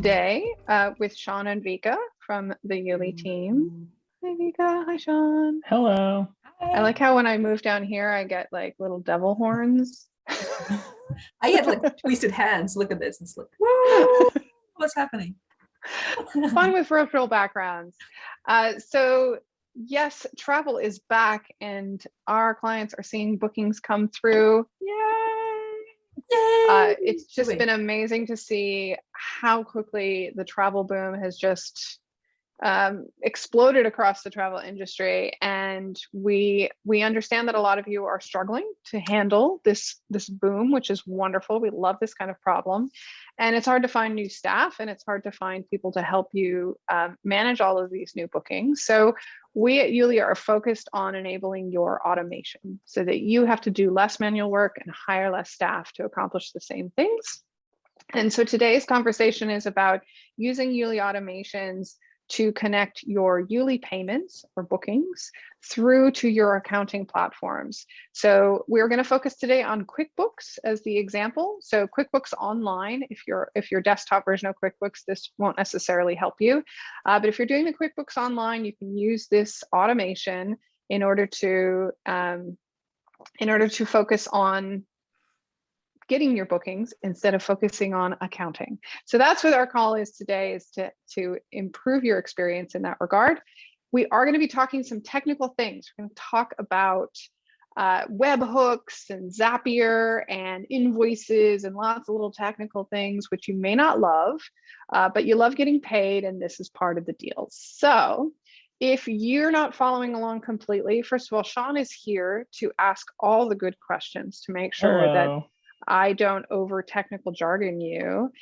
today uh, with Sean and Vika from the Yuli team. Hi Vika, hi Sean. Hello. Hi. I like how when I move down here, I get like little devil horns. I had like twisted hands. Look at this. It's like, whoa, what's happening? Fun with virtual backgrounds. Uh, so yes, travel is back and our clients are seeing bookings come through. Yay! Uh, it's just been amazing to see how quickly the travel boom has just um, exploded across the travel industry. And we we understand that a lot of you are struggling to handle this this boom, which is wonderful. We love this kind of problem. And it's hard to find new staff and it's hard to find people to help you um, manage all of these new bookings. So we at Yuli are focused on enabling your automation so that you have to do less manual work and hire less staff to accomplish the same things. And so today's conversation is about using Yuli automations to connect your Yuli payments or bookings through to your accounting platforms. So we're going to focus today on QuickBooks as the example. So QuickBooks Online, if you're if your desktop version of QuickBooks, this won't necessarily help you. Uh, but if you're doing the QuickBooks Online, you can use this automation in order to um, in order to focus on getting your bookings instead of focusing on accounting. So that's what our call is today is to, to improve your experience in that regard. We are going to be talking some technical things. We're going to talk about uh, webhooks and Zapier and invoices and lots of little technical things, which you may not love, uh, but you love getting paid and this is part of the deal. So if you're not following along completely, first of all, Sean is here to ask all the good questions to make sure that Hello. I don't over technical jargon you.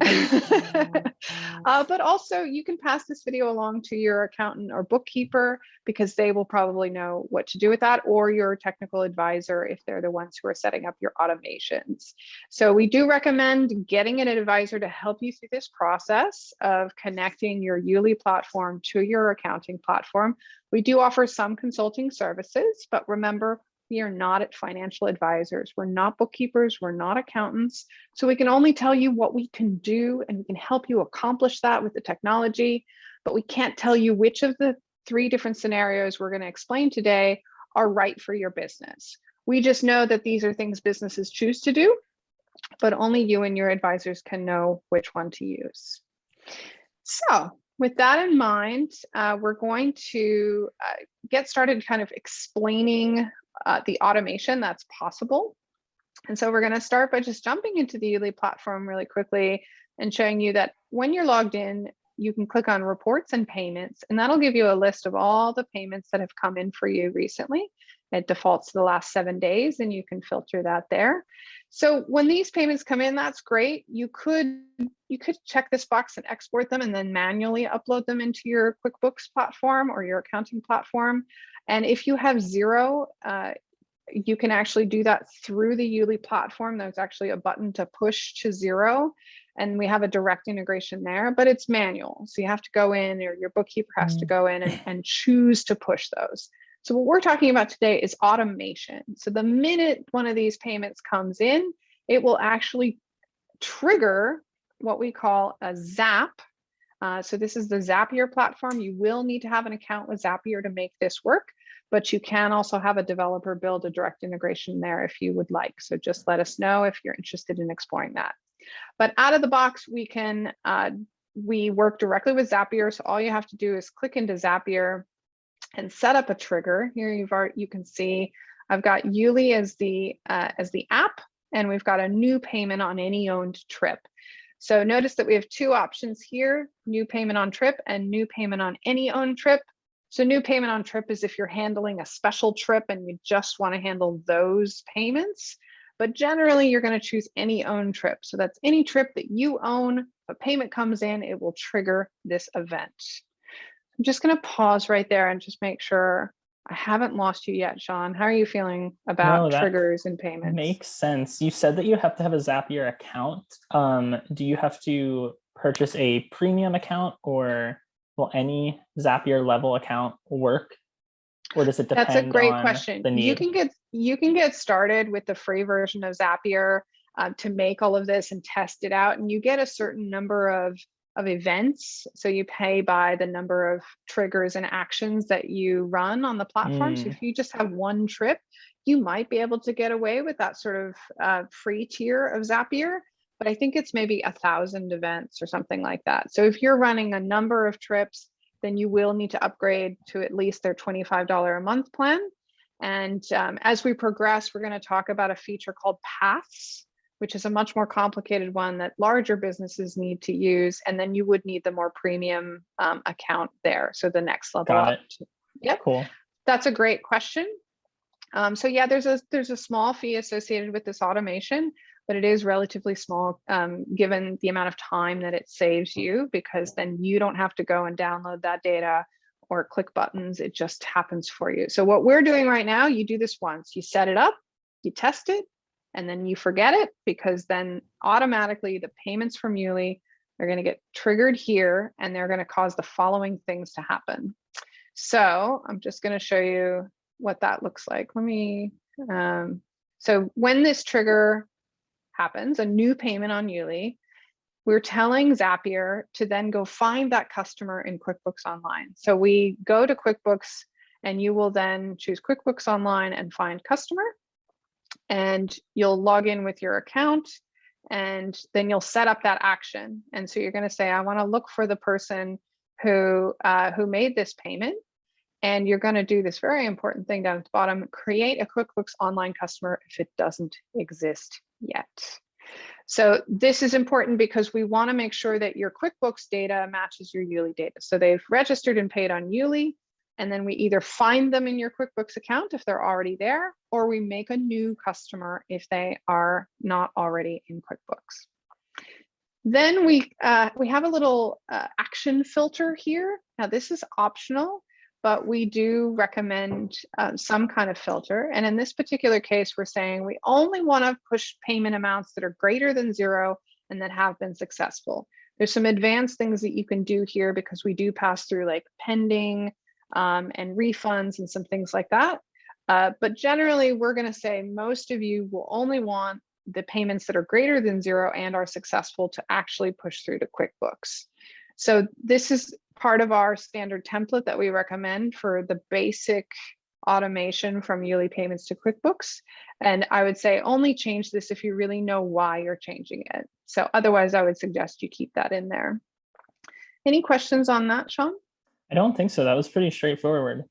uh, but also you can pass this video along to your accountant or bookkeeper because they will probably know what to do with that or your technical advisor if they're the ones who are setting up your automations. So we do recommend getting an advisor to help you through this process of connecting your Yuli platform to your accounting platform. We do offer some consulting services, but remember, we are not at financial advisors. We're not bookkeepers. We're not accountants. So we can only tell you what we can do and we can help you accomplish that with the technology, but we can't tell you which of the three different scenarios we're going to explain today are right for your business. We just know that these are things businesses choose to do, but only you and your advisors can know which one to use. So with that in mind, uh, we're going to uh, get started kind of explaining uh, the automation that's possible. And so we're going to start by just jumping into the Yuli platform really quickly and showing you that when you're logged in, you can click on reports and payments, and that'll give you a list of all the payments that have come in for you recently. It defaults to the last seven days and you can filter that there. So when these payments come in, that's great. You could you could check this box and export them and then manually upload them into your QuickBooks platform or your accounting platform. And if you have Xero, uh, you can actually do that through the Yuli platform. There's actually a button to push to Xero and we have a direct integration there, but it's manual. So you have to go in or your bookkeeper has to go in and, and choose to push those. So what we're talking about today is automation. So the minute one of these payments comes in, it will actually trigger what we call a Zap. Uh, so this is the Zapier platform. You will need to have an account with Zapier to make this work, but you can also have a developer build a direct integration there if you would like. So just let us know if you're interested in exploring that. But out of the box, we can uh, we work directly with Zapier. So all you have to do is click into Zapier and set up a trigger. Here you've already, you can see I've got Yuli as the uh, as the app, and we've got a new payment on any owned trip. So notice that we have two options here, new payment on trip and new payment on any owned trip. So new payment on trip is if you're handling a special trip and you just want to handle those payments. But generally, you're going to choose any owned trip. So that's any trip that you own. If a payment comes in, it will trigger this event. I'm just going to pause right there and just make sure I haven't lost you yet, Sean. How are you feeling about No, triggers and payments? Makes sense. You said that you have to have a Zapier account. Um, do you have to purchase a premium account or will any Zapier level account work? Or does it depend That's a great on question. You can get you can get started with the free version of Zapier um, to make all of this and test it out, and you get a certain number of of events. So you pay by the number of triggers and actions that you run on the platform. So Mm. if you just have one trip, you might be able to get away with that sort of uh, free tier of Zapier. But I think it's maybe a thousand events or something like that. So if you're running a number of trips, then you will need to upgrade to at least their $25 a month plan. And um, as we progress, we're going to talk about a feature called Paths, which is a much more complicated one that larger businesses need to use. And then you would need the more premium um, account there. So the next level Got up. it. Yep. Cool. That's a great question. Um, so yeah, there's a there's a small fee associated with this automation, but it is relatively small um, given the amount of time that it saves you because then you don't have to go and download that data or click buttons. It just happens for you. So what we're doing right now, you do this once, you set it up, you test it, and then you forget it because then automatically the payments from Yuli are going to get triggered here and they're going to cause the following things to happen. So I'm just going to show you what that looks like. Let me, um, so when this trigger happens, a new payment on Yuli, we're telling Zapier to then go find that customer in QuickBooks Online. So we go to QuickBooks and you will then choose QuickBooks Online and find customer. And you'll log in with your account and then you'll set up that action. And so you're going to say, I want to look for the person who uh, who made this payment. And you're going to do this very important thing down at the bottom, create a QuickBooks Online customer if it doesn't exist yet. So this is important because we want to make sure that your QuickBooks data matches your Yuli data. So they've registered and paid on Yuli, and then we either find them in your QuickBooks account if they're already there, or we make a new customer if they are not already in QuickBooks. Then we uh, we have a little uh, action filter here. Now this is optional, but we do recommend uh, some kind of filter. And in this particular case, we're saying we only want to push payment amounts that are greater than zero and that have been successful. There's some advanced things that you can do here because we do pass through like pending um, and refunds and some things like that. Uh, but generally, we're going to say most of you will only want the payments that are greater than zero and are successful to actually push through to QuickBooks. So this is part of our standard template that we recommend for the basic automation from Yuli payments to QuickBooks. And I would say only change this if you really know why you're changing it. So otherwise, I would suggest you keep that in there. Any questions on that, Sean? I don't think so. That was pretty straightforward.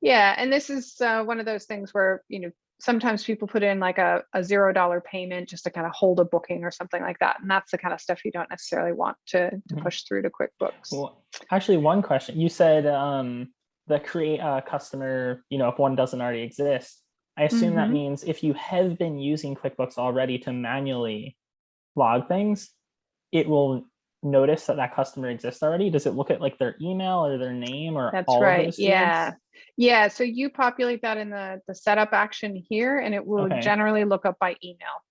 Yeah, and this is uh, one of those things where, you know, sometimes people put in like a, a zero dollar payment just to kind of hold a booking or something like that. And that's the kind of stuff you don't necessarily want to, to Mhm. push through to QuickBooks. Well, actually, one question. You said um, the create a customer, you know, if one doesn't already exist. I assume that Mhm. means if you have been using QuickBooks already to manually log things, it will notice that that customer exists already. Does it look at like their email or their name or That's all of right. those Yeah. fields? Yeah. So you populate that in the, the setup action here, and it will Okay. generally look up by email.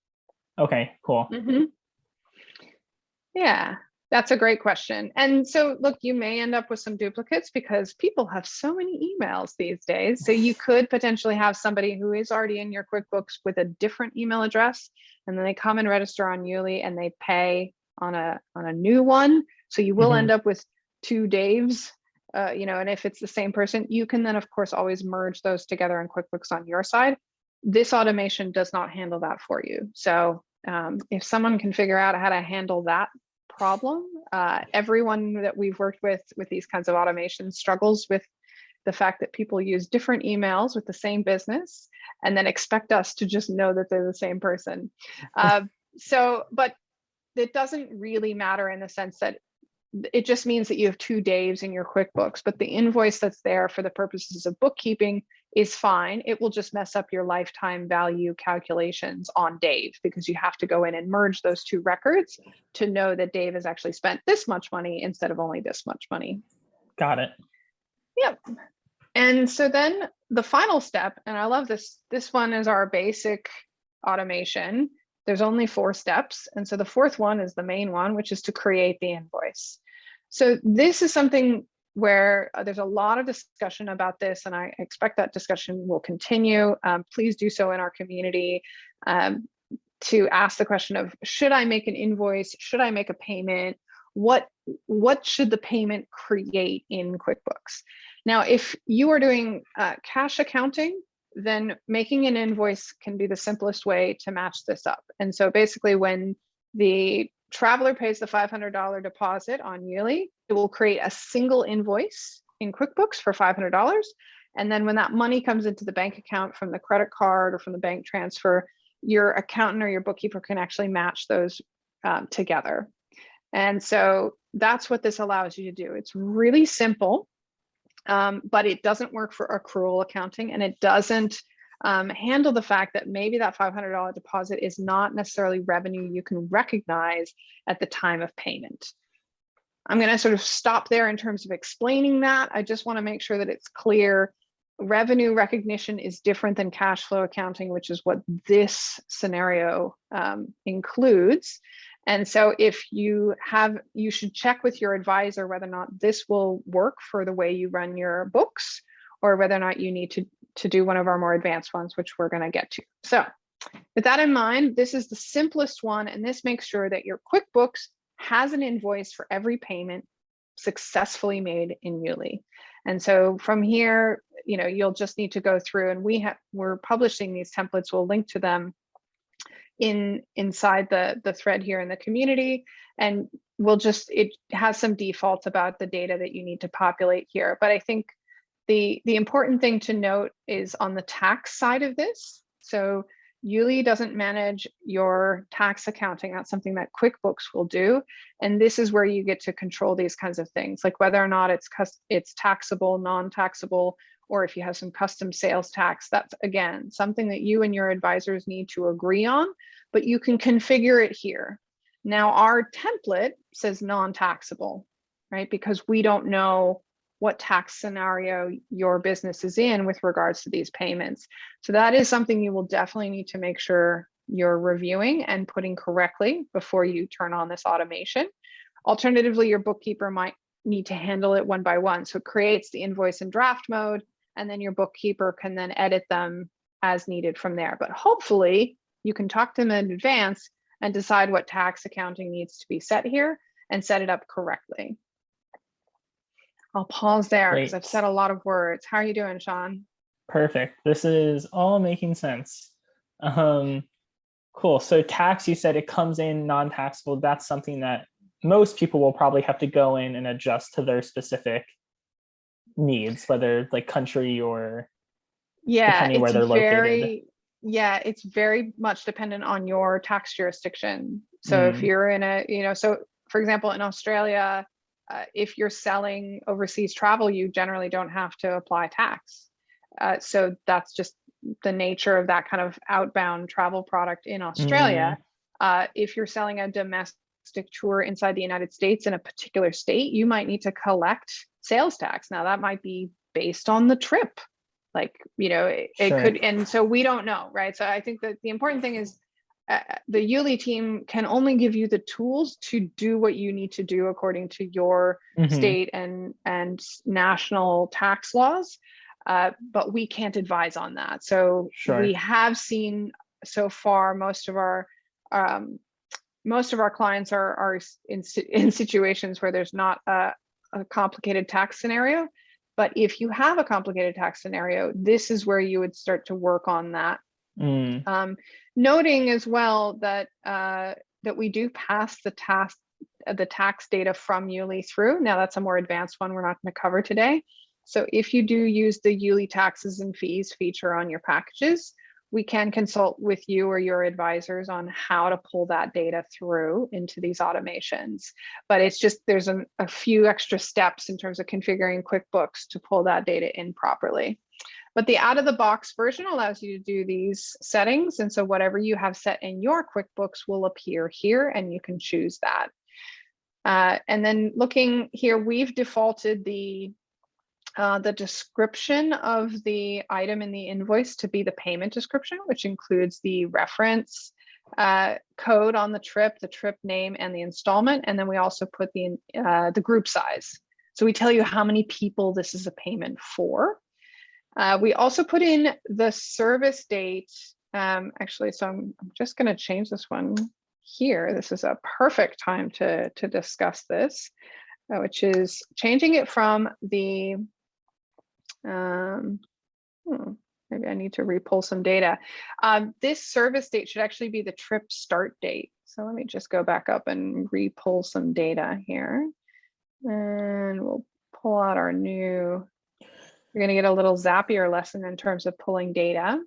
Okay, cool. Mhm. Yeah, that's a great question. And so, look, you may end up with some duplicates because people have so many emails these days. So you could potentially have somebody who is already in your QuickBooks with a different email address, and then they come and register on Yuli and they pay on a on a new one. So you will Mhm. end up with two Daves. Uh, you know, and if it's the same person, you can then, of course, always merge those together in QuickBooks on your side. This automation does not handle that for you. So um, if someone can figure out how to handle that problem, uh, everyone that we've worked with with these kinds of automations struggles with the fact that people use different emails with the same business and then expect us to just know that they're the same person. Uh, so, but it doesn't really matter in the sense that it just means that you have two Daves in your QuickBooks, but the invoice that's there for the purposes of bookkeeping is fine. It will just mess up your lifetime value calculations on Dave because you have to go in and merge those two records to know that Dave has actually spent this much money instead of only this much money. Got it. Yep. And so then the final step, and I love this, this one is our basic automation. There's only four steps. And so the fourth one is the main one, which is to create the invoice. So this is something where uh, there's a lot of discussion about this, and I expect that discussion will continue. Um, please do so in our community um, to ask the question of, should I make an invoice? Should I make a payment? what what should the payment create in QuickBooks? Now, if you are doing uh, cash accounting, then making an invoice can be the simplest way to match this up. And so basically when the traveler pays the $500 deposit on Yuli, it will create a single invoice in QuickBooks for $500. And then when that money comes into the bank account from the credit card or from the bank transfer, your accountant or your bookkeeper can actually match those um, together. And so that's what this allows you to do. It's really simple, um, but it doesn't work for accrual accounting and it doesn't um, handle the fact that maybe that $500 deposit is not necessarily revenue you can recognize at the time of payment. I'm going to sort of stop there in terms of explaining that. I just want to make sure that it's clear. Revenue recognition is different than cash flow accounting, which is what this scenario um, includes. And so if you have, you should check with your advisor whether or not this will work for the way you run your books or whether or not you need to, to do one of our more advanced ones, which we're going to get to. So with that in mind, this is the simplest one, and this makes sure that your QuickBooks has an invoice for every payment successfully made in Yuli. And so from here, you know, you'll just need to go through and we have, we're publishing these templates. We'll link to them in inside the, the thread here in the community. And we'll just, it has some defaults about the data that you need to populate here. But I think the, the important thing to note is on the tax side of this. So Yuli doesn't manage your tax accounting. That's something that QuickBooks will do. And this is where you get to control these kinds of things, like whether or not it's it's taxable, non-taxable, or if you have some custom sales tax, that's again, something that you and your advisors need to agree on, but you can configure it here. Now our template says non-taxable, right? Because we don't know what tax scenario your business is in with regards to these payments. So that is something you will definitely need to make sure you're reviewing and putting correctly before you turn on this automation. Alternatively, your bookkeeper might need to handle it one by one. So it creates the invoice in draft mode, and then your bookkeeper can then edit them as needed from there. But hopefully you can talk to them in advance and decide what tax accounting needs to be set here and set it up correctly. I'll pause there because I've said a lot of words. How are you doing, Sean? Perfect. This is all making sense. Um, cool. So tax, you said it comes in non-taxable. That's something that most people will probably have to go in and adjust to their specific needs, whether like country or Yeah, Depending where it's they're located. very, yeah, it's very much dependent on your tax jurisdiction. So if Mm. you're in a, you know, so for example, in Australia, uh, if you're selling overseas travel, you generally don't have to apply tax. Uh, so that's just the nature of that kind of outbound travel product in Australia. Uh, if you're selling a domestic tour inside the United States in a particular state, you might need to collect sales tax. Now that might be based on the trip. Like, you know, it, it Sure. could, and so we don't know, right? So I think that the important thing is uh, the Yuli team can only give you the tools to do what you need to do according to your Mhm. state and and national tax laws uh, but we can't advise on that so Sure. we have seen so far most of our um, most of our clients are are in, in situations where there's not a, a complicated tax scenario but if you have a complicated tax scenario this is where you would start to work on that Mm, um, noting as well that uh, that we do pass the tax the tax data from Yuli through. Now that's a more advanced one we're not going to cover today. So if you do use the Yuli taxes and fees feature on your packages, we can consult with you or your advisors on how to pull that data through into these automations. But it's just there's an, a few extra steps in terms of configuring QuickBooks to pull that data in properly. But the out of the box version allows you to do these settings. And so whatever you have set in your QuickBooks will appear here and you can choose that. Uh, and then looking here, we've defaulted the uh, the description of the item in the invoice to be the payment description, which includes the reference uh, code on the trip, the trip name, and the installment. And then we also put the uh, the group size. So we tell you how many people this is a payment for. Uh, we also put in the service date. Um, actually, so I'm, I'm just going to change this one here, this is a perfect time to, to discuss this, uh, which is changing it from the, um, hmm, maybe I need to repull some data. Um, this service date should actually be the trip start date. So let me just go back up and repull some data here. And we'll pull out our new, you're gonna get a little Zapier lesson in terms of pulling data.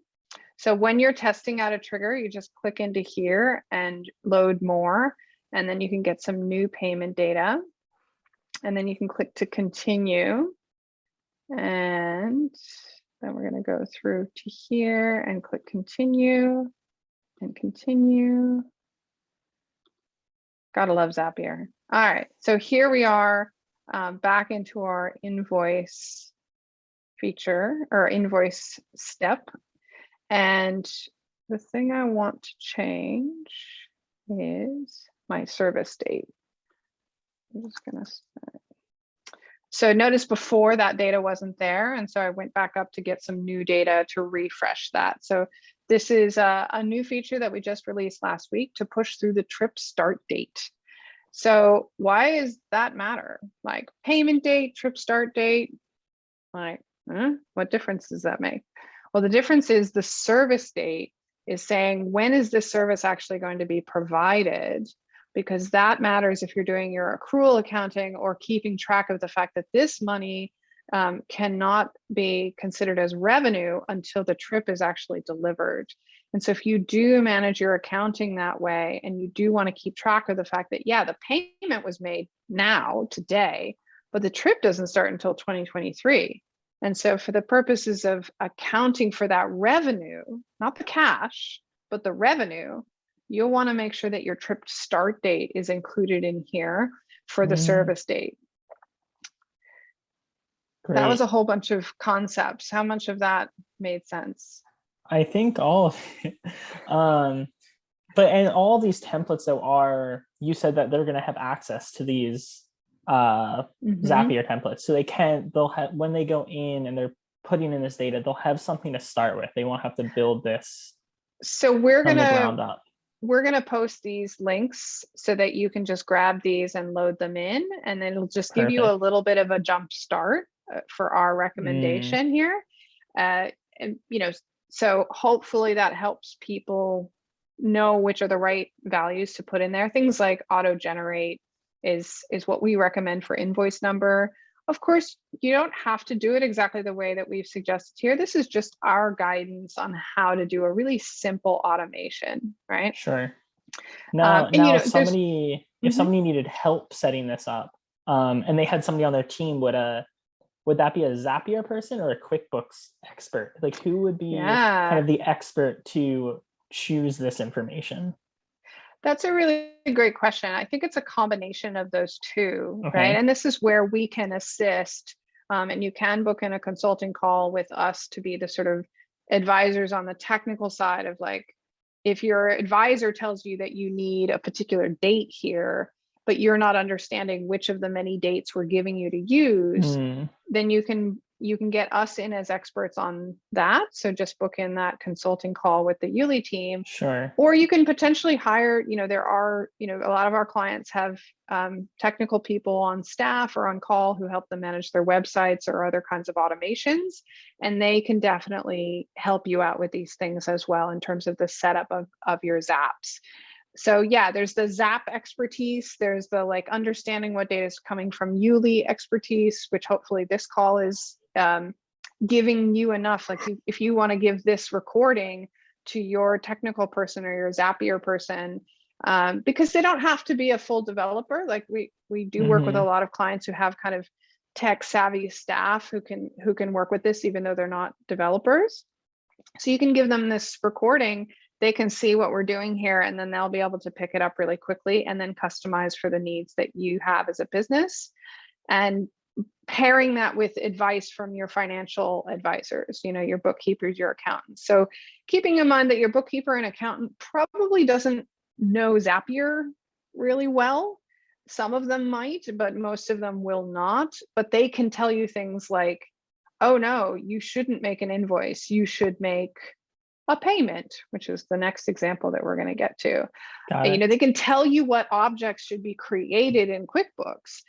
So when you're testing out a trigger, you just click into here and load more, and then you can get some new payment data. And then you can click to continue. And then we're gonna go through to here and click continue and continue. Gotta love Zapier. All right, so here we are um, back into our invoice feature or invoice step. And the thing I want to change is my service date. I'm just gonna. say- So notice before that data wasn't there. And so I went back up to get some new data to refresh that. So this is a, a new feature that we just released last week to push through the trip start date. So why does that matter? Like payment date, trip start date, like, huh? what difference does that make? Well, the difference is the service date is saying when is this service actually going to be provided? Because that matters if you're doing your accrual accounting or keeping track of the fact that this money um, cannot be considered as revenue until the trip is actually delivered. And so if you do manage your accounting that way and you do want to keep track of the fact that, yeah, the payment was made now, today, but the trip doesn't start until 2023. And so for the purposes of accounting for that revenue, not the cash, but the revenue, you'll want to make sure that your trip start date is included in here for the Mm. service date. That was a whole bunch of concepts. How much of that made sense? I think all of it. Um, but and all these templates though are, you said that they're gonna have access to these uh Mhm. Zapier templates. So they can, they'll have, when they go in and they're putting in this data, they'll have something to start with. They won't have to build this So we're going the ground gonna up. we're gonna post these links so that you can just grab these and load them in, and then it'll just give you a little bit of a jump start uh, for our Mm. recommendation here. Uh, and you know, so hopefully that helps people know which are the right values to put in there. Things like auto generate is is what we recommend for invoice number. Of course, you don't have to do it exactly the way that we've suggested here. This is just our guidance on how to do a really simple automation, right? Sure. Now, and, you now know, if somebody, if Mhm. somebody needed help setting this up, um, and they had somebody on their team, would a, would that be a Zapier person or a QuickBooks expert? Like who would be kind of the expert to choose this information? That's a really great question. I think it's a combination of those two, Okay. right? And this is where we can assist. Um, and you can book in a consulting call with us to be the sort of advisors on the technical side of like, if your advisor tells you that you need a particular date here, but you're not understanding which of the many dates we're giving you to use, Mm, then you can you can get us in as experts on that. So just book in that consulting call with the Yuli team Sure. or you can potentially hire you know there are you know a lot of our clients have um, technical people on staff or on call who help them manage their websites or other kinds of automations and they can definitely help you out with these things as well in terms of the setup of, of your zaps so yeah there's the zap expertise there's the like understanding what data is coming from Yuli expertise which hopefully this call is um, giving you enough like you, if you want to give this recording to your technical person or your Zapier person um, because they don't have to be a full developer. Like we we do work with a lot of clients who have kind of tech savvy staff who can who can work with this even though they're not developers. So you can give them this recording. They can see what we're doing here, and then they'll be able to pick it up really quickly and then customize for the needs that you have as a business. And pairing that with advice from your financial advisors, you know, your bookkeepers, your accountants. So keeping in mind that your bookkeeper and accountant probably doesn't know Zapier really well. Some of them might, but most of them will not. But they can tell you things like, oh no, you shouldn't make an invoice. You should make a payment, which is the next example that we're going to get to. You know, they can tell you what objects should be created in QuickBooks.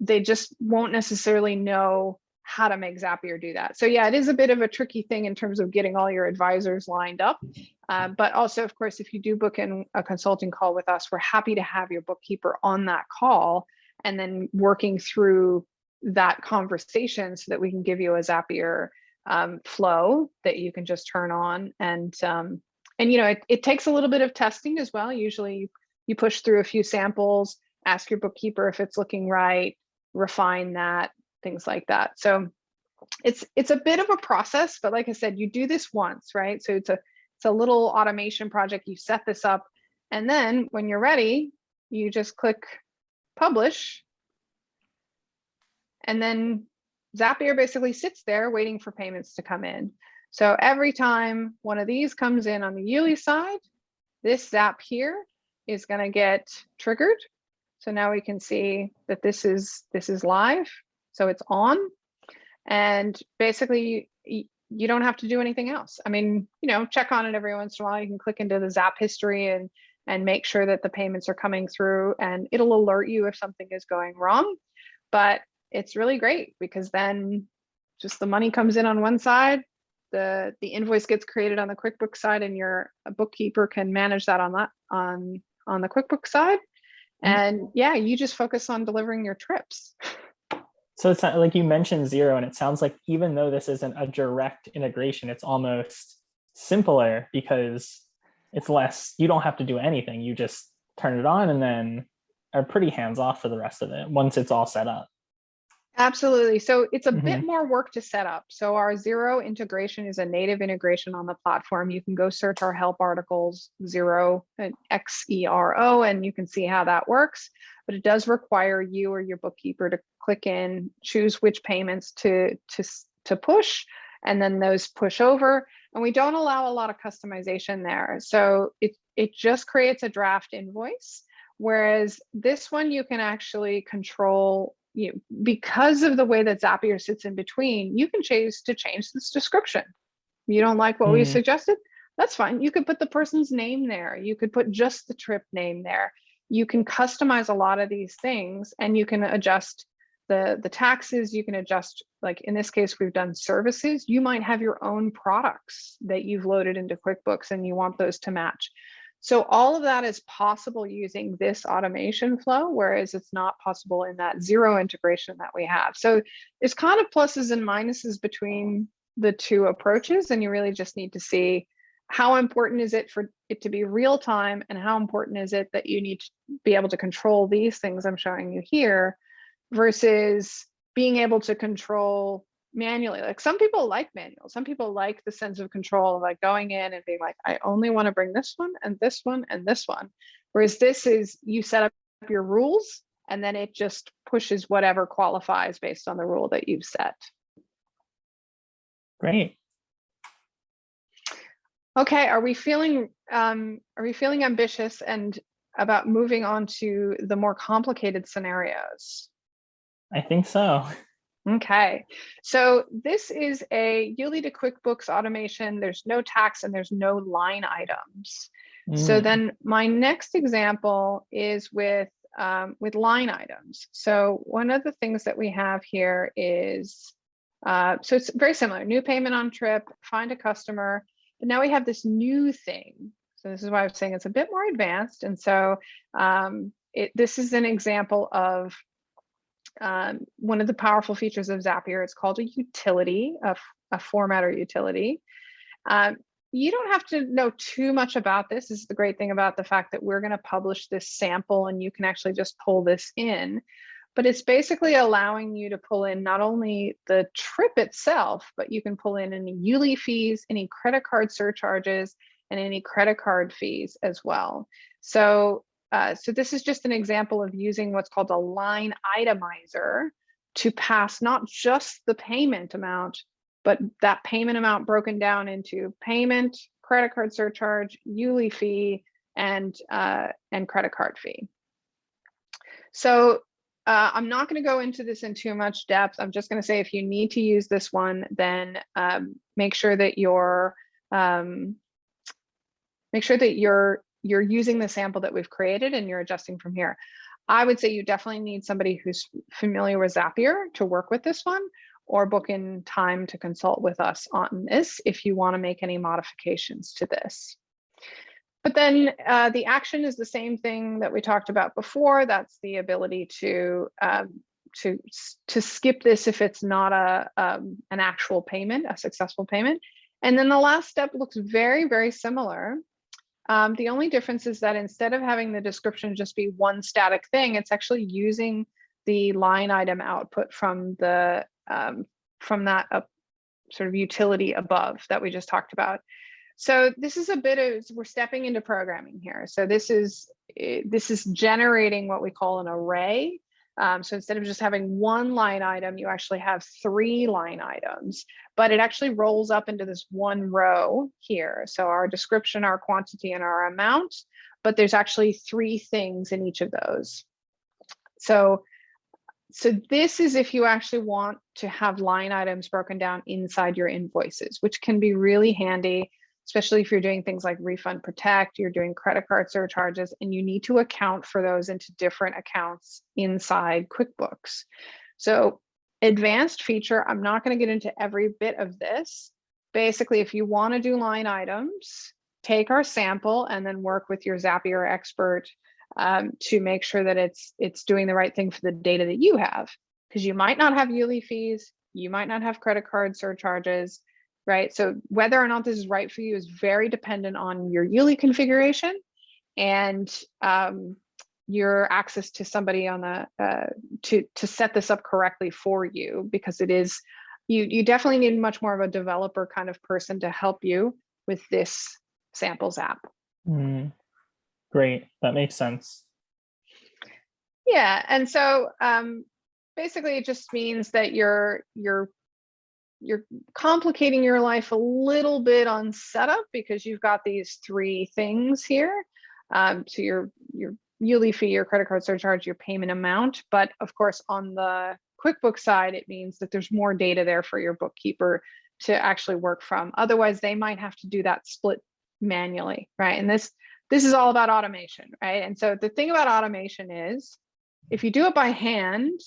They just won't necessarily know how to make Zapier do that. So yeah, it is a bit of a tricky thing in terms of getting all your advisors lined up. Uh, but also, of course, if you do book in a consulting call with us, we're happy to have your bookkeeper on that call and then working through that conversation so that we can give you a Zapier um, flow that you can just turn on. And, um, and you know, it, it takes a little bit of testing as well. Usually you, you push through a few samples, ask your bookkeeper if it's looking right, refine that, things like that. So it's it's a bit of a process, but like I said, you do this once, right? So it's a it's a little automation project. You set this up, and then when you're ready, you just click publish, and then Zapier basically sits there waiting for payments to come in. So every time one of these comes in on the Yuli side, this Zap here is going to get triggered. So now we can see that this is this is live. So it's on. And basically you, don't have to do anything else. I mean, you know, check on it every once in a while. You can click into the Zap history and and make sure that the payments are coming through and it'll alert you if something is going wrong. But it's really great because then just the money comes in on one side, the the invoice gets created on the QuickBooks side and your bookkeeper can manage that on that on on the QuickBooks side. Mm-hmm. And yeah, you just focus on delivering your trips. So it's not like you mentioned Xero, and it sounds like even though this isn't a direct integration, it's almost simpler because it's less, you don't have to do anything. You just turn it on and then are pretty hands off for the rest of it once it's all set up. Absolutely. So it's a bit mm-hmm. more work to set up. So our Xero integration is a native integration on the platform. You can go search our help articles Xero and X E R O, and you can see how that works. But it does require you or your bookkeeper to click in, choose which payments to to to push, and then those push over. And we don't allow a lot of customization there. So it it just creates a draft invoice. Whereas this one you can actually control you because of the way that Zapier sits in between, you can choose to change this description. You don't like what we Mhm. suggested? That's fine. You could put the person's name there. You could put just the trip name there. You can customize a lot of these things and you can adjust the, the taxes. You can adjust, like in this case, we've done services. You might have your own products that you've loaded into QuickBooks and you want those to match. So all of that is possible using this automation flow, whereas it's not possible in that Xero integration that we have. So there's kind of pluses and minuses between the two approaches, and you really just need to see how important is it for it to be real time and how important is it that you need to be able to control these things I'm showing you here versus being able to control manually. Like some people like manual. Some people like the sense of control of like going in and being like, I only want to bring this one and this one and this one. Whereas this is you set up your rules and then it just pushes whatever qualifies based on the rule that you've set. Great. Okay, are we feeling um, are we feeling ambitious and about moving on to the more complicated scenarios? I think so. Okay, so this is a Yuli to QuickBooks automation. There's no tax and there's no line items. So Mm, then my next example is with um, with line items. So one of the things that we have here is, uh, so it's very similar, new payment on trip, find a customer, but now we have this new thing. So this is why I was saying it's a bit more advanced. And so um, it, this is an example of um, one of the powerful features of Zapier. It's called a utility, a, a formatter utility. Um, you don't have to know too much about this. This is the great thing about the fact that we're going to publish this sample and you can actually just pull this in. But it's basically allowing you to pull in not only the trip itself, but you can pull in any Yuli fees, any credit card surcharges, and any credit card fees as well. So, uh, so this is just an example of using what's called a line itemizer to pass not just the payment amount, but that payment amount broken down into payment, credit card surcharge, Yuli fee, and uh, and credit card fee. So uh, I'm not going to go into this in too much depth. I'm just going to say if you need to use this one, then um, make sure that your um, make sure that you're you're using the sample that we've created and you're adjusting from here. I would say you definitely need somebody who's familiar with Zapier to work with this one or book in time to consult with us on this if you want to make any modifications to this. But then uh, the action is the same thing that we talked about before. That's the ability to um, to to skip this if it's not a um, an actual payment, a successful payment. And then the last step looks very very similar. Um, the only difference is that instead of having the description just be one static thing, it's actually using the line item output from the um, from that sort of utility above that we just talked about. So this is a bit of we're stepping into programming here. So this is eh, this is generating what we call an array. Um, so instead of just having one line item, you actually have three line items, but it actually rolls up into this one row here. So our description, our quantity, and our amount, but there's actually three things in each of those. So so this is if you actually want to have line items broken down inside your invoices, which can be really handy, especially if you're doing things like refund protect, you're doing credit card surcharges, and you need to account for those into different accounts inside QuickBooks. So advanced feature, I'm not going to get into every bit of this. Basically, if you want to do line items, take our sample and then work with your Zapier expert um, to make sure that it's it's doing the right thing for the data that you have because you might not have Yuli fees you might not have credit card surcharges right? So whether or not this is right for you is very dependent on your Yuli configuration and um, your access to somebody on the uh, to to set this up correctly for you because it is you you definitely need much more of a developer kind of person to help you with this samples app. Mm, Great, that makes sense. Yeah, and so um, basically it just means that you're you're you're complicating your life a little bit on setup because you've got these three things here. Um, so your your Yuli fee, your credit card surcharge, your payment amount. But of course, on the QuickBooks side, it means that there's more data there for your bookkeeper to actually work from. Otherwise, they might have to do that split manually, right? And this this is all about automation, right? And so the thing about automation is if you do it by hand,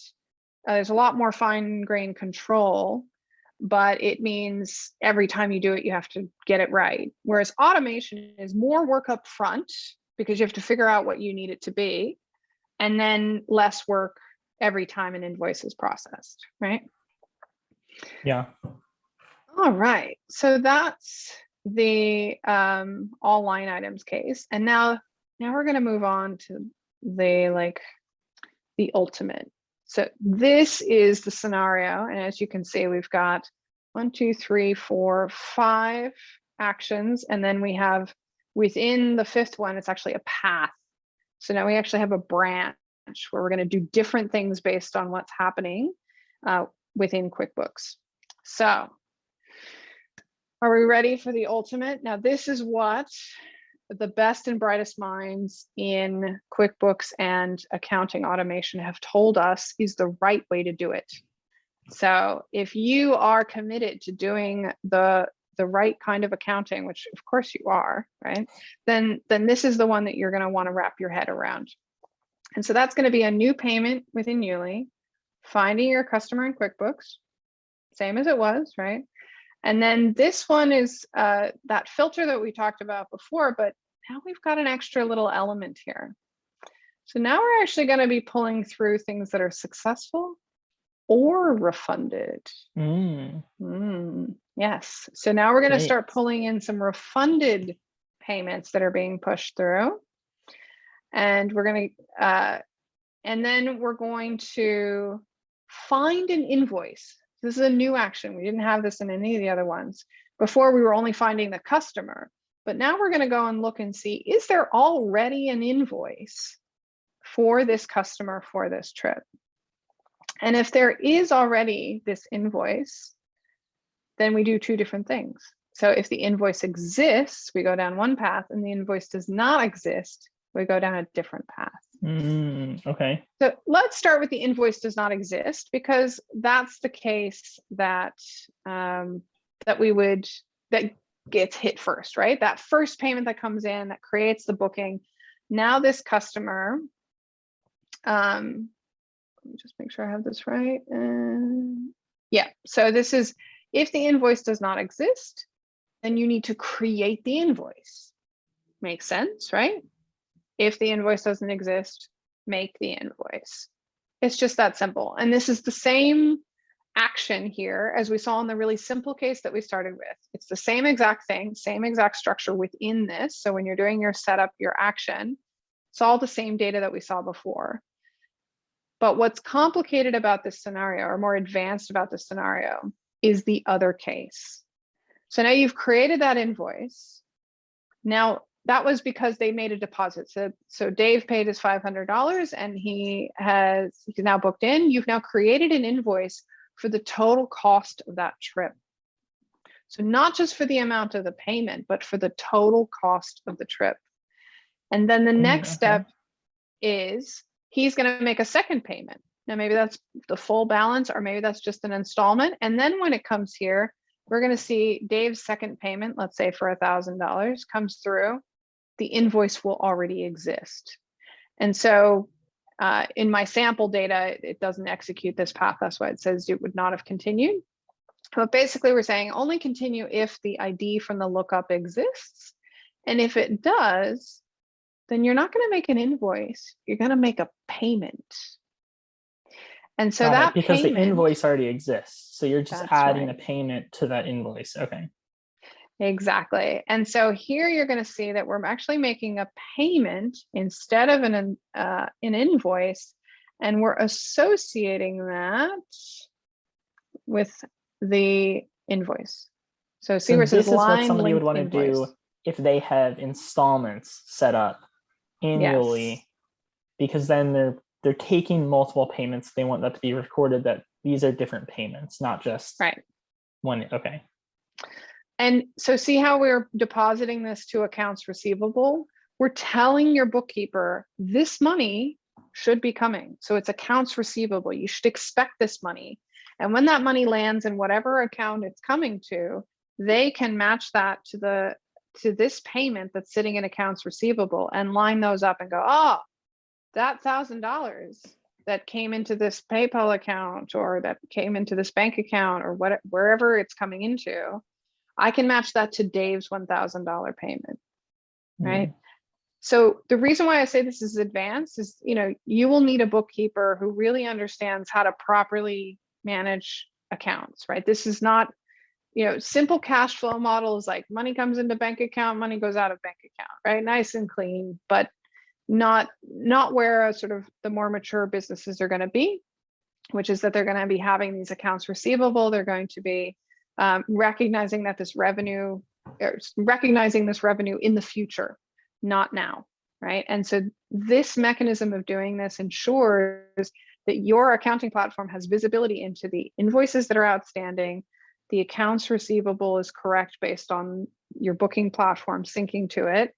uh, there's a lot more fine grained control, but it means every time you do it, you have to get it right. Whereas automation is more work up front because you have to figure out what you need it to be, and then less work every time an invoice is processed, right? Yeah. All right, so that's the um, all line items case. And now, now we're gonna move on to the like the ultimate. So this is the scenario. And as you can see, we've got one, two, three, four, five actions. And then we have within the fifth one, it's actually a path. So now we actually have a branch where we're going to do different things based on what's happening uh, within QuickBooks. So are we ready for the ultimate? Now, this is what the best and brightest minds in QuickBooks and accounting automation have told us is the right way to do it. So if you are committed to doing the the right kind of accounting, which of course you are, right? Then then this is the one that you're going to want to wrap your head around. And so that's going to be a new payment within Yuli, finding your customer in QuickBooks, same as it was, right? And then this one is uh, that filter that we talked about before, but now we've got an extra little element here. So now we're actually going to be pulling through things that are successful or refunded. Mm, Mm, yes. So now we're going to start pulling in some refunded payments that are being pushed through. And we're going to, uh, and then we're going to find an invoice. This is a new action. We didn't have this in any of the other ones. Before we were only finding the customer, but now we're going to go and look and see, is there already an invoice for this customer for this trip? And if there is already this invoice, then we do two different things. So if the invoice exists, we go down one path and the invoice does not exist, we go down a different path. Mm, okay. So let's start with the invoice does not exist because that's the case that um, that we would that gets hit first, right? That first payment that comes in that creates the booking. Now this customer, um, let me just make sure I have this right. Um, yeah, so this is if the invoice does not exist, then you need to create the invoice. Makes sense, right? If the invoice doesn't exist, make the invoice. It's just that simple. And this is the same action here as we saw in the really simple case that we started with. It's the same exact thing, same exact structure within this. So when you're doing your setup, your action, it's all the same data that we saw before. But what's complicated about this scenario or more advanced about this scenario is the other case. So now you've created that invoice. Now that was because they made a deposit. So, so Dave paid his $500 and he has he's now booked in. You've now created an invoice for the total cost of that trip. So not just for the amount of the payment, but for the total cost of the trip. And then the Mm, next okay. step is he's going to make a second payment. Now, maybe that's the full balance, or maybe that's just an installment. And then when it comes here, we're going to see Dave's second payment, let's say for a thousand dollars comes through, the invoice will already exist. And so uh, in my sample data, it- it doesn't execute this path. That's why it says it would not have continued. But basically we're saying only continue if the ID from the lookup exists. And if it does, then you're not going to make an invoice. You're going to make a payment. And so Got it, that because payment, the invoice already exists. So you're just adding right. a payment to that invoice. Okay. Exactly. And so here you're going to see that we're actually making a payment instead of an, uh, an invoice. And we're associating that with the invoice. So see So where this is what somebody would want to do if they have installments set up annually, Yes. because then they're they're taking multiple payments. They want that to be recorded that these are different payments, not just Right. one. Okay. And so see how we're depositing this to accounts receivable? We're telling your bookkeeper this money should be coming. So it's accounts receivable. You should expect this money. And when that money lands in whatever account it's coming to, they can match that to the to this payment that's sitting in accounts receivable and line those up and go, oh, that thousand dollars that came into this PayPal account or that came into this bank account or what wherever it's coming into, I can match that to Dave's $1,000 payment, hmm. right? So the reason why I say this is advanced is, you know, you will need a bookkeeper who really understands how to properly manage accounts, right? This is not, you know, simple cash flow model is like money comes into bank account, money goes out of bank account, right? Nice and clean, but not not where sort of the more mature businesses are going to be, which is that they're going to be having these accounts receivable. They're going to be um, recognizing that this revenue, or recognizing this revenue in the future, not now, right? And so this mechanism of doing this ensures that your accounting platform has visibility into the invoices that are outstanding, the accounts receivable is correct based on your booking platform syncing to it.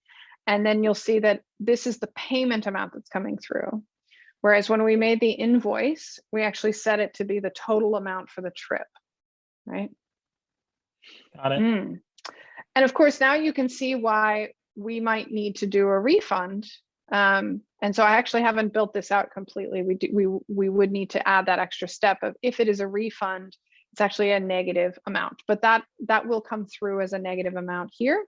And then you'll see that this is the payment amount that's coming through. Whereas when we made the invoice, we actually set it to be the total amount for the trip, right? Got it. Mm. And of course, now you can see why we might need to do a refund. Um, and so I actually haven't built this out completely. We do, we we would need to add that extra step of if it is a refund, it's actually a negative amount, but that that will come through as a negative amount here.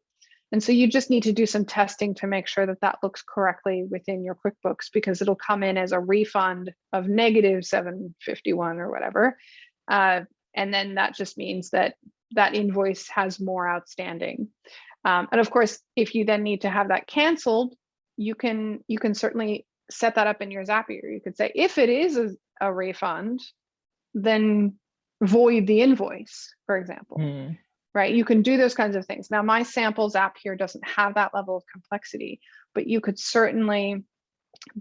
And so you just need to do some testing to make sure that that looks correctly within your QuickBooks because it'll come in as a refund of negative 751 or whatever. Uh, and then that just means that that invoice has more outstanding. Um, and of course, if you then need to have that canceled, you can you can certainly set that up in your Zapier. You could say if it is a, a refund, then void the invoice, for example Hmm. right? You can do those kinds of things. Now, my samples app here doesn't have that level of complexity, but you could certainly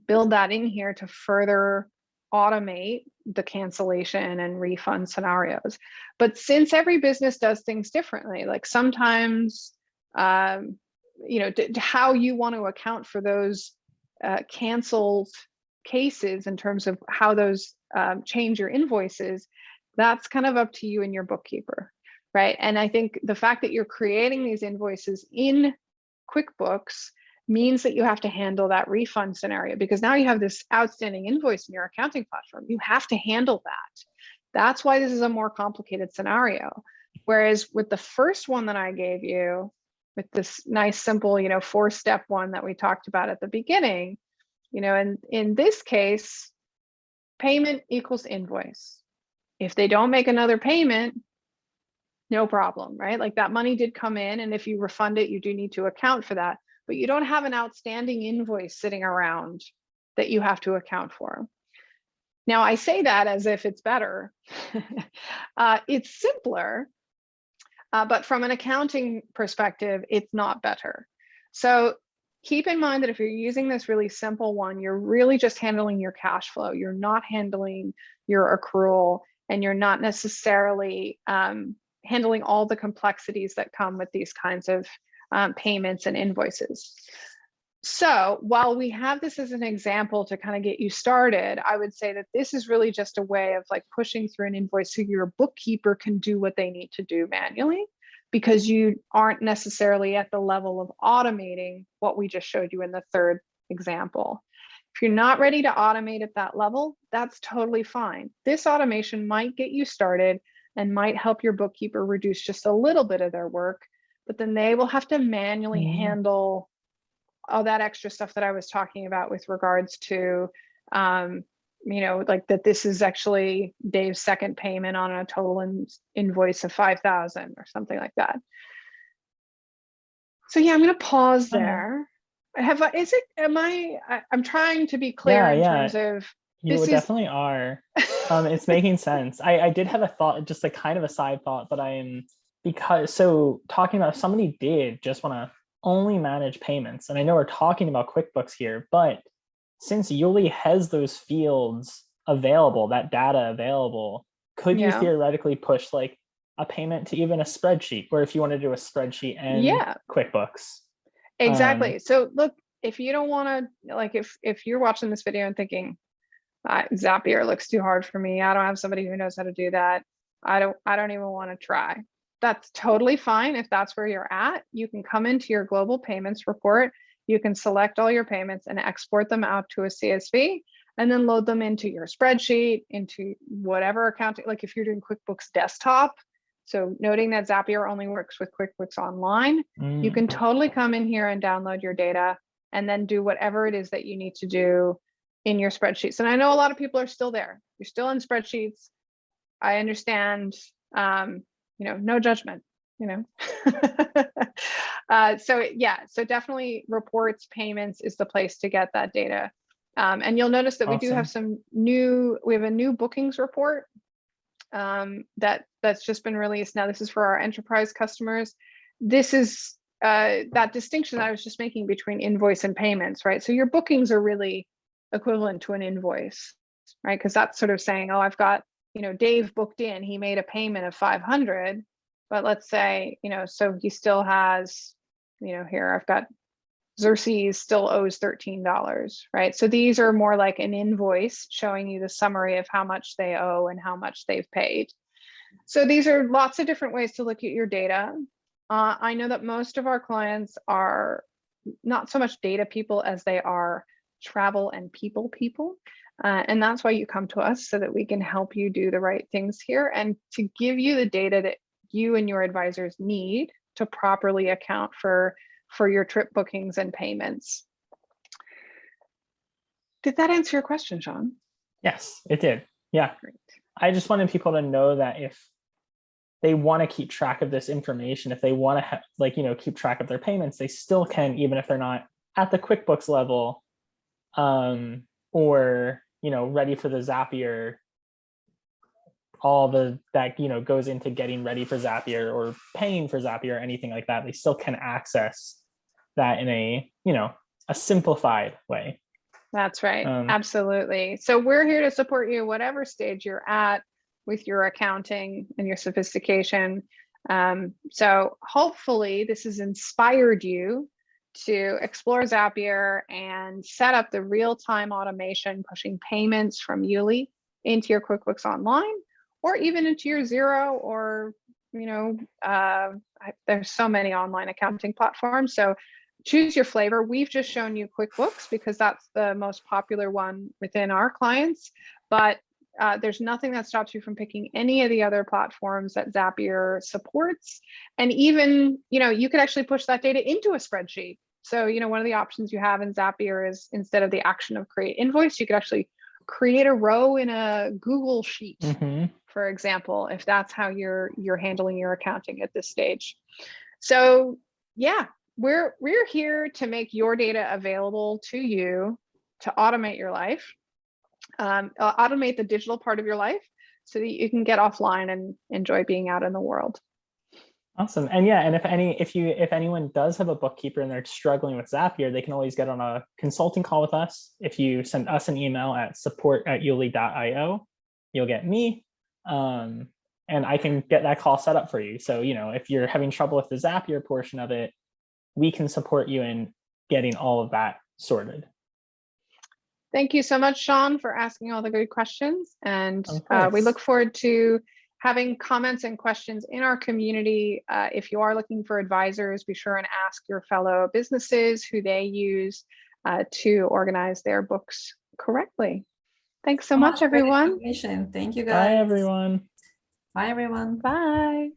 build that in here to further automate the cancellation and refund scenarios. But since every business does things differently, like sometimes, um, you know, how you want to account for those uh, canceled cases in terms of how those um, change your invoices, that's kind of up to you and your bookkeeper right? And I think the fact that you're creating these invoices in QuickBooks means that you have to handle that refund scenario because now you have this outstanding invoice in your accounting platform. You have to handle that. That's why this is a more complicated scenario. Whereas with the first one that I gave you, with this nice, simple, you know, four step one that we talked about at the beginning, you know, and in this case, payment equals invoice. If they don't make another payment, no problem, right? Like that money did come in and if you refund it, you do need to account for that, but you don't have an outstanding invoice sitting around that you have to account for. Now I say that as if it's better. uh, it's simpler, uh, but from an accounting perspective, it's not better. So keep in mind that if you're using this really simple one, you're really just handling your cash flow. You're not handling your accrual and you're not necessarily um, handling all the complexities that come with these kinds of um, payments and invoices. So while we have this as an example to kind of get you started, I would say that this is really just a way of like pushing through an invoice so your bookkeeper can do what they need to do manually because you aren't necessarily at the level of automating what we just showed you in the third example. If you're not ready to automate at that level, that's totally fine. This automation might get you started and might help your bookkeeper reduce just a little bit of their work, but then they will have to manually Mhm. handle all that extra stuff that I was talking about with regards to, um, you know, like that this is actually Dave's second payment on a total in, invoice of 5,000 or something like that. So yeah, I'm going to pause there. Have I, is it, am I, I I'm trying to be clear Yeah, in yeah. terms of, You This is- definitely are. Um, it's making sense. I, I did have a thought, just a kind of a side thought, but I'm because so talking about if somebody did just want to only manage payments, and I know we're talking about QuickBooks here, but since Yuli has those fields available, that data available, could you theoretically push like a payment to even a spreadsheet, or if you want to do a spreadsheet and yeah, QuickBooks? Exactly. so look, if you don't want to, like, if if you're watching this video and thinking, uh, Zapier looks too hard for me, I don't have somebody who knows how to do that. I don't. I don't even want to try. That's totally fine. If that's where you're at, you can come into your global payments report. You can select all your payments and export them out to a CSV and then load them into your spreadsheet, into whatever accounting, like if you're doing QuickBooks desktop. So noting that Zapier only works with QuickBooks Online, you Mm, can totally come in here and download your data and then do whatever it is that you need to do in your spreadsheets. And I know a lot of people are still there. You're still in spreadsheets. I understand, um, you know, no judgment, you know. uh, so yeah, so definitely reports, payments is the place to get that data. Um, and you'll notice that we do have some new, we have a new bookings report um, that that's just been released. Now this is for our enterprise customers. This is uh, that distinction I was just making between invoice and payments, right? So your bookings are really equivalent to an invoice, right? Because that's sort of saying, oh, I've got, you know, Dave booked in, he made a payment of 500, but let's say, you know, so he still has, you know, here I've got Xerxes still owes $13, right? So these are more like an invoice showing you the summary of how much they owe and how much they've paid. So these are lots of different ways to look at your data. Uh, I know that most of our clients are not so much data people as they are travel and people people. Uh, and that's why you come to us so that we can help you do the right things here and to give you the data that you and your advisors need to properly account for for your trip bookings and payments. Did that answer your question, Sean? Yes, it did. Yeah. Great. I just wanted people to know that if they want to keep track of this information, if they want to have like, you know, keep track of their payments, they still can, even if they're not at the QuickBooks level um, or, you know, ready for the Zapier, all the that, you know, goes into getting ready for Zapier or paying for Zapier or anything like that. They still can access that in a, you know, a simplified way. That's right. Um, Absolutely. So we're here to support you whatever stage you're at with your accounting and your sophistication. Um, so hopefully this has inspired you to explore Zapier and set up the real-time automation pushing payments from Yuli into your QuickBooks Online or even into your Xero or you know, uh, there's so many online accounting platforms. So choose your flavor. We've just shown you QuickBooks because that's the most popular one within our clients. But uh, there's nothing that stops you from picking any of the other platforms that Zapier supports. And even, you know, you could actually push that data into a spreadsheet. So, you know, one of the options you have in Zapier is instead of the action of create invoice, you could actually create a row in a Google sheet Mhm. for example, if that's how you're you're handling your accounting at this stage. So yeah, we're we're here to make your data available to you to automate your life, um, automate the digital part of your life so that you can get offline and enjoy being out in the world. Awesome. And yeah, and if any, if you, if anyone does have a bookkeeper and they're struggling with Zapier, they can always get on a consulting call with us. If you send us an email at support at yuli.io, you'll get me. Um, and I can get that call set up for you. So, you know, if you're having trouble with the Zapier portion of it, we can support you in getting all of that sorted. Thank you so much, Sean, for asking all the good questions. And uh, we look forward to having comments and questions in our community. Uh, if you are looking for advisors, be sure and ask your fellow businesses who they use uh, to organize their books correctly. Thanks so much, Great everyone. information. Thank you guys. Bye, everyone. Bye, everyone. Bye.